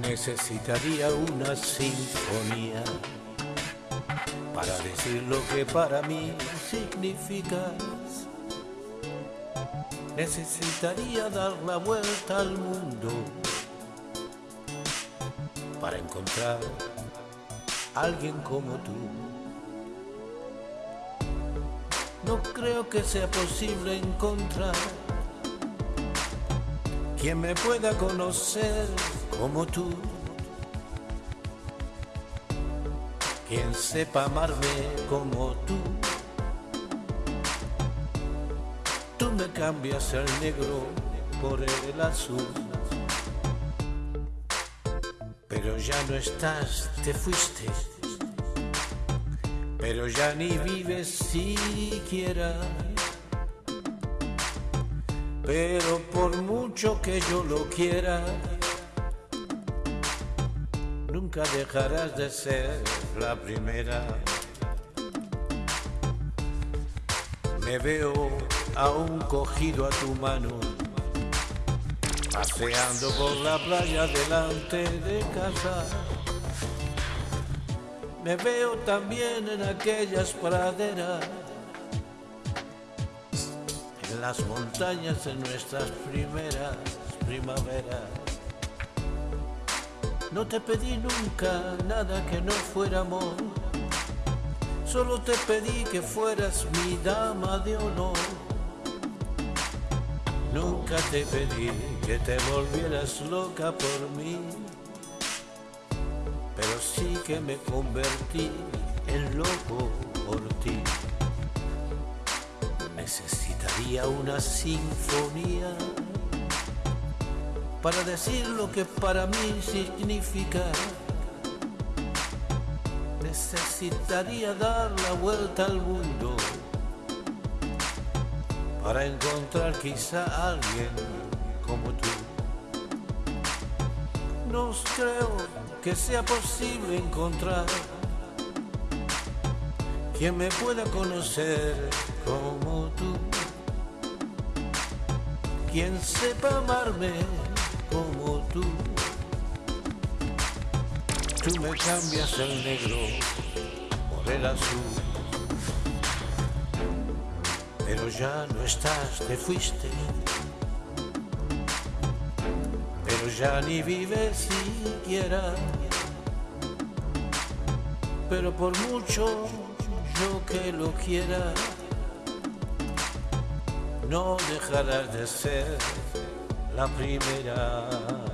Necesitaría una sinfonía para decir lo que para mí significas. Necesitaría dar la vuelta al mundo para encontrar a alguien como tú. No creo que sea posible encontrar quien me pueda conocer como tú. Quien sepa amarme como tú. Tú me cambias el negro por el azul. Pero ya no estás, te fuiste. Pero ya ni vives siquiera. Pero por mucho que yo lo quiera, nunca dejarás de ser la primera. Me veo aún cogido a tu mano, paseando por la playa delante de casa. Me veo también en aquellas praderas, en las montañas de nuestras primeras primaveras. No te pedí nunca nada que no fuera amor. Solo te pedí que fueras mi dama de honor. Nunca te pedí que te volvieras loca por mí. Pero sí que me convertí en loco por ti. Necesitaría una sinfonía para decir lo que para mí significa. Necesitaría dar la vuelta al mundo para encontrar quizá a alguien como tú. No creo que sea posible encontrar quien me pueda conocer como tú, quien sepa amarme como tú. Tú me cambias el negro por el azul. Pero ya no estás, te fuiste. Pero ya ni vives siquiera. Pero por mucho yo que lo quiera, no dejarás de ser la primera.